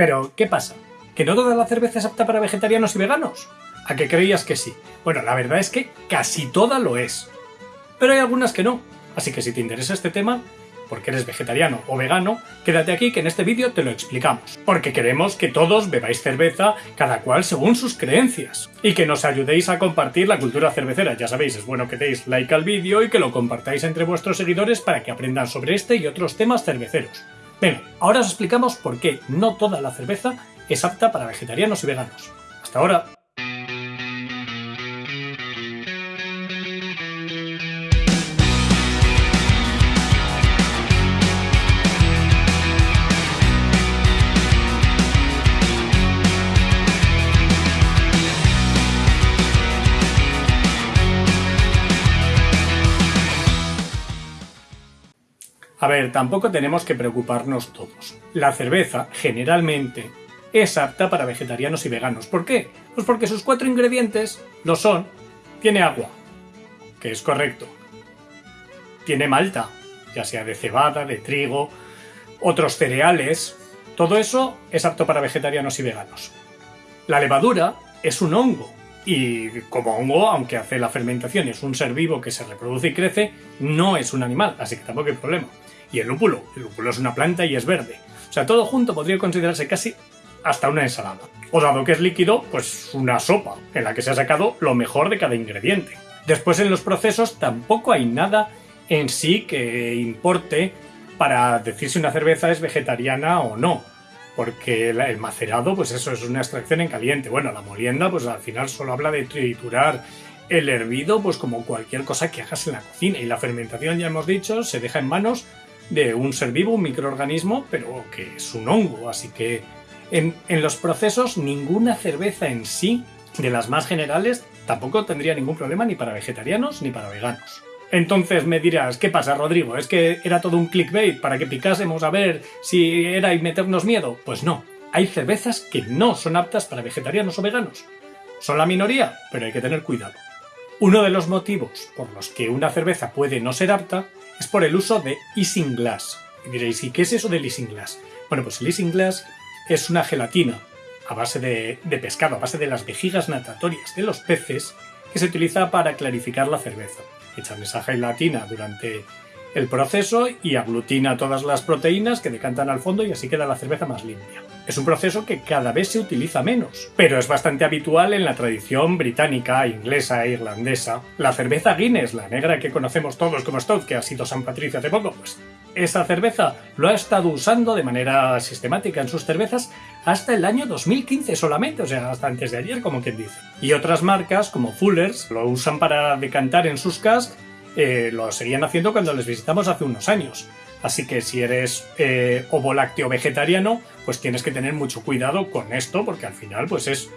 Pero, ¿qué pasa? ¿Que no toda la cerveza es apta para vegetarianos y veganos? ¿A qué creías que sí? Bueno, la verdad es que casi toda lo es. Pero hay algunas que no. Así que si te interesa este tema, porque eres vegetariano o vegano, quédate aquí que en este vídeo te lo explicamos. Porque queremos que todos bebáis cerveza, cada cual según sus creencias. Y que nos ayudéis a compartir la cultura cervecera. Ya sabéis, es bueno que deis like al vídeo y que lo compartáis entre vuestros seguidores para que aprendan sobre este y otros temas cerveceros. Venga, ahora os explicamos por qué no toda la cerveza es apta para vegetarianos y veganos. Hasta ahora. A ver, tampoco tenemos que preocuparnos todos. La cerveza, generalmente, es apta para vegetarianos y veganos. ¿Por qué? Pues porque sus cuatro ingredientes lo son. Tiene agua, que es correcto. Tiene malta, ya sea de cebada, de trigo, otros cereales. Todo eso es apto para vegetarianos y veganos. La levadura es un hongo, y como hongo, aunque hace la fermentación y es un ser vivo que se reproduce y crece, no es un animal, así que tampoco hay problema. Y el lúpulo, el lúpulo es una planta y es verde. O sea, todo junto podría considerarse casi hasta una ensalada. O dado que es líquido, pues una sopa, en la que se ha sacado lo mejor de cada ingrediente. Después en los procesos tampoco hay nada en sí que importe para decir si una cerveza es vegetariana o no. Porque el macerado, pues eso, es una extracción en caliente. Bueno, la molienda, pues al final solo habla de triturar el hervido, pues como cualquier cosa que hagas en la cocina. Y la fermentación, ya hemos dicho, se deja en manos de un ser vivo, un microorganismo, pero que es un hongo, así que en, los procesos ninguna cerveza en sí, de las más generales, tampoco tendría ningún problema ni para vegetarianos ni para veganos. Entonces me dirás, ¿qué pasa, Rodrigo? ¿Es que era todo un clickbait para que picásemos a ver si era y meternos miedo? Pues no, hay cervezas que no son aptas para vegetarianos o veganos. Son la minoría, pero hay que tener cuidado. Uno de los motivos por los que una cerveza puede no ser apta es por el uso de isinglass. Y diréis, ¿y qué es eso del isinglass? Bueno, pues el isinglass es una gelatina a base de, de, pescado, a base de las vejigas natatorias de los peces, que se utiliza para clarificar la cerveza. Echan esa gelatina durante el proceso y aglutina todas las proteínas que decantan al fondo y así queda la cerveza más limpia. Es un proceso que cada vez se utiliza menos, pero es bastante habitual en la tradición británica, inglesa e irlandesa. La cerveza Guinness, la negra que conocemos todos como Stout, que ha sido San Patricio hace poco, pues esa cerveza lo ha estado usando de manera sistemática en sus cervezas hasta el año 2015 solamente, o sea, hasta antes de ayer, como quien dice. Y otras marcas, como Fuller's, lo usan para decantar en sus casks, eh, lo seguían haciendo cuando les visitamos hace unos años. Así que si eres eh, ovo lácteo vegetariano, pues tienes que tener mucho cuidado con esto, porque al final pues es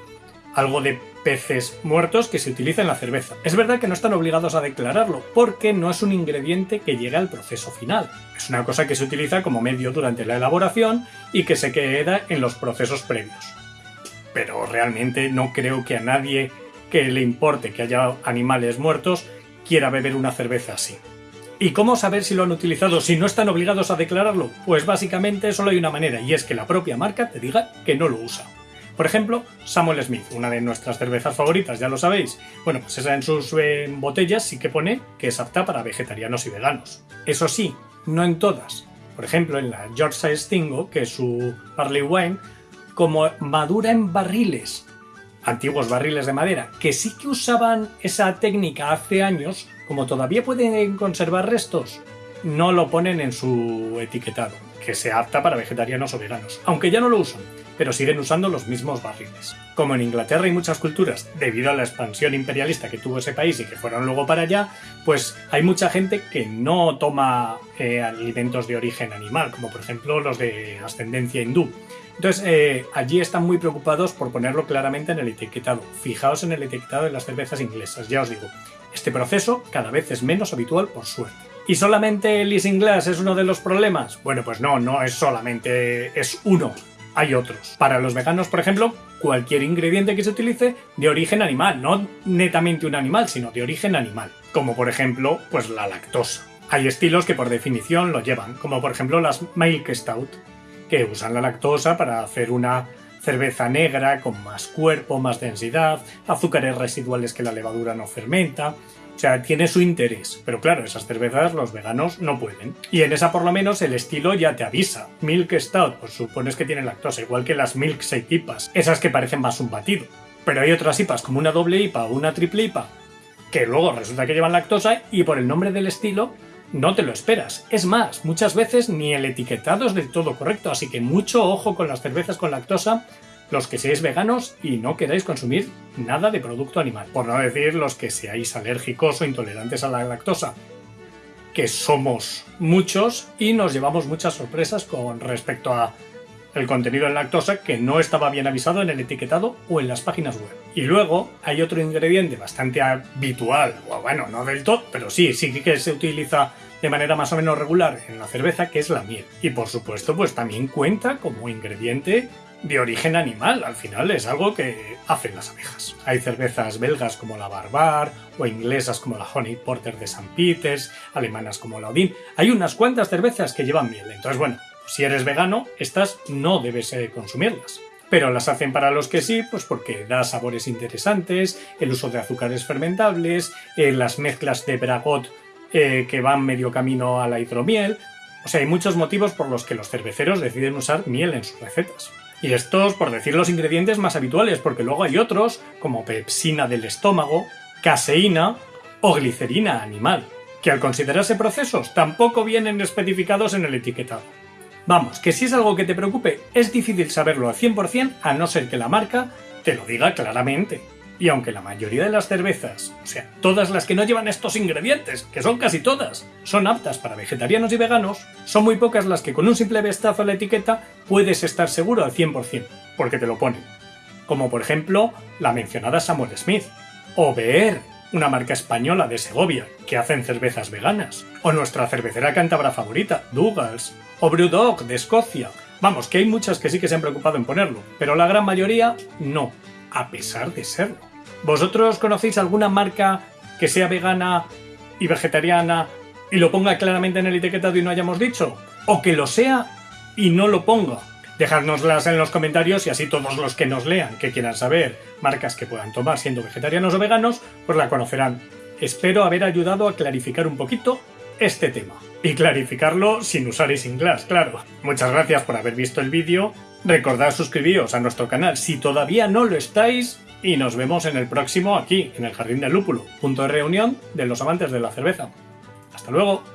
algo de peces muertos que se utiliza en la cerveza. Es verdad que no están obligados a declararlo, porque no es un ingrediente que llega al proceso final. Es una cosa que se utiliza como medio durante la elaboración y que se queda en los procesos previos. Pero realmente no creo que a nadie que le importe que haya animales muertos quiera beber una cerveza así. ¿Y cómo saber si lo han utilizado si no están obligados a declararlo? Pues básicamente solo hay una manera y es que la propia marca te diga que no lo usa. Por ejemplo, Samuel Smith, una de nuestras cervezas favoritas, ya lo sabéis. Bueno, pues esa en sus eh, botellas sí que pone que es apta para vegetarianos y veganos. Eso sí, no en todas. Por ejemplo, en la Yorkshire Stingo, que es su barley wine, como madura en barriles, antiguos barriles de madera, que sí que usaban esa técnica hace años, como todavía pueden conservar restos, no lo ponen en su etiquetado, que se apta para vegetarianos o veganos, aunque ya no lo usan, pero siguen usando los mismos barriles. Como en Inglaterra y muchas culturas, debido a la expansión imperialista que tuvo ese país y que fueron luego para allá, pues hay mucha gente que no toma eh, alimentos de origen animal, como por ejemplo los de ascendencia hindú. Entonces, eh, allí están muy preocupados por ponerlo claramente en el etiquetado. Fijaos en el etiquetado de las cervezas inglesas, ya os digo. Este proceso cada vez es menos habitual por suerte. ¿Y solamente el Isinglass es uno de los problemas? Bueno, pues no, no es solamente... es uno. Hay otros. Para los veganos, por ejemplo, cualquier ingrediente que se utilice de origen animal, no netamente un animal, sino de origen animal. Como por ejemplo, pues la lactosa. Hay estilos que por definición lo llevan, como por ejemplo las Milk Stout, que usan la lactosa para hacer una cerveza negra con más cuerpo, más densidad, azúcares residuales que la levadura no fermenta. O sea, tiene su interés. Pero claro, esas cervezas los veganos no pueden. Y en esa por lo menos el estilo ya te avisa. Milk Stout, pues supones que tiene lactosa, igual que las Milk Shake IPAs. Esas que parecen más un batido. Pero hay otras IPAs como una doble IPA o una triple IPA que luego resulta que llevan lactosa y por el nombre del estilo no te lo esperas. Es más, muchas veces ni el etiquetado es del todo correcto, así que mucho ojo con las cervezas con lactosa, los que seáis veganos y no queráis consumir nada de producto animal, por no decir los que seáis alérgicos o intolerantes a la lactosa, que somos muchos y nos llevamos muchas sorpresas con respecto a el contenido en lactosa que no estaba bien avisado en el etiquetado o en las páginas web. Y luego hay otro ingrediente bastante habitual, o bueno, no del todo, pero sí, sí que se utiliza de manera más o menos regular en la cerveza, que es la miel. Y por supuesto, pues también cuenta como ingrediente de origen animal. Al final es algo que hacen las abejas. Hay cervezas belgas como la Barbar o inglesas como la Honey Porter de St. Peters, alemanas como la Odin. Hay unas cuantas cervezas que llevan miel. Entonces, bueno, si eres vegano, estas no debes eh, consumirlas. Pero las hacen para los que sí, pues porque da sabores interesantes, el uso de azúcares fermentables, eh, las mezclas de bragot eh, que van medio camino a la hidromiel. O sea, hay muchos motivos por los que los cerveceros deciden usar miel en sus recetas. Y estos, por decir los ingredientes más habituales, porque luego hay otros, como pepsina del estómago, caseína o glicerina animal, que al considerarse procesos tampoco vienen especificados en el etiquetado. Vamos, que si es algo que te preocupe, es difícil saberlo al 100% a no ser que la marca te lo diga claramente. Y aunque la mayoría de las cervezas, o sea, todas las que no llevan estos ingredientes, que son casi todas, son aptas para vegetarianos y veganos, son muy pocas las que con un simple vistazo a la etiqueta puedes estar seguro al 100%, porque te lo ponen. Como por ejemplo la mencionada Samuel Smith, o Beer, una marca española de Segovia, que hacen cervezas veganas, o nuestra cervecera cántabra favorita, Douglas, o Brewdog de Escocia. Vamos, que hay muchas que sí que se han preocupado en ponerlo, pero la gran mayoría no, a pesar de serlo. ¿Vosotros conocéis alguna marca que sea vegana y vegetariana y lo ponga claramente en el etiquetado y no hayamos dicho? ¿O que lo sea y no lo ponga? Dejadnoslas en los comentarios y así todos los que nos lean, que quieran saber marcas que puedan tomar siendo vegetarianos o veganos, pues la conocerán. Espero haber ayudado a clarificar un poquito este tema. Y clarificarlo sin usar Isinglass, claro. Muchas gracias por haber visto el vídeo. Recordad suscribiros a nuestro canal si todavía no lo estáis. Y nos vemos en el próximo aquí, en el Jardín del Lúpulo, punto de reunión de los amantes de la cerveza. ¡Hasta luego!